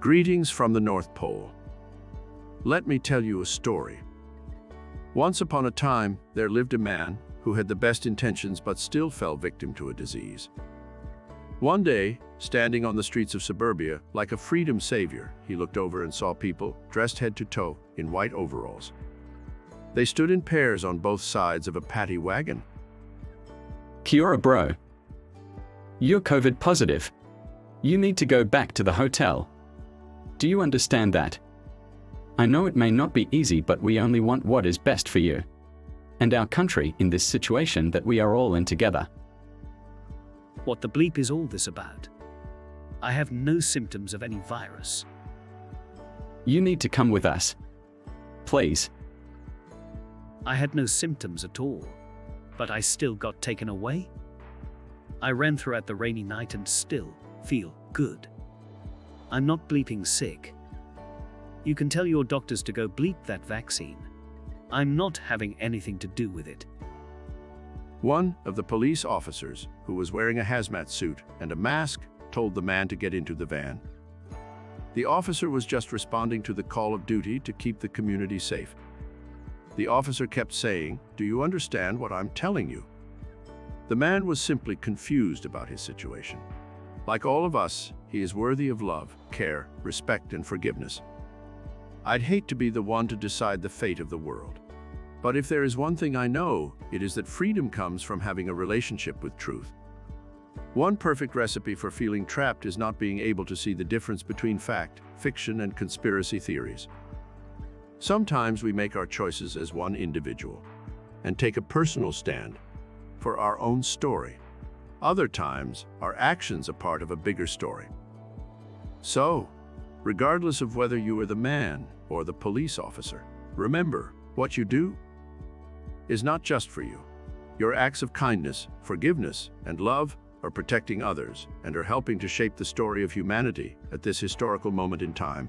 Greetings from the North Pole. Let me tell you a story. Once upon a time, there lived a man who had the best intentions but still fell victim to a disease. One day, standing on the streets of suburbia, like a freedom savior, he looked over and saw people dressed head to toe in white overalls. They stood in pairs on both sides of a paddy wagon. Kia ora, bro. You're COVID positive. You need to go back to the hotel. Do you understand that? I know it may not be easy, but we only want what is best for you. And our country in this situation that we are all in together. What the bleep is all this about? I have no symptoms of any virus. You need to come with us. Please. I had no symptoms at all, but I still got taken away. I ran throughout the rainy night and still feel good. I'm not bleeping sick. You can tell your doctors to go bleep that vaccine. I'm not having anything to do with it. One of the police officers, who was wearing a hazmat suit and a mask, told the man to get into the van. The officer was just responding to the call of duty to keep the community safe. The officer kept saying, do you understand what I'm telling you? The man was simply confused about his situation. Like all of us, he is worthy of love, care, respect, and forgiveness. I'd hate to be the one to decide the fate of the world. But if there is one thing I know, it is that freedom comes from having a relationship with truth. One perfect recipe for feeling trapped is not being able to see the difference between fact, fiction, and conspiracy theories. Sometimes we make our choices as one individual and take a personal stand for our own story. Other times, our actions are part of a bigger story. So, regardless of whether you are the man or the police officer, remember, what you do is not just for you. Your acts of kindness, forgiveness, and love are protecting others and are helping to shape the story of humanity at this historical moment in time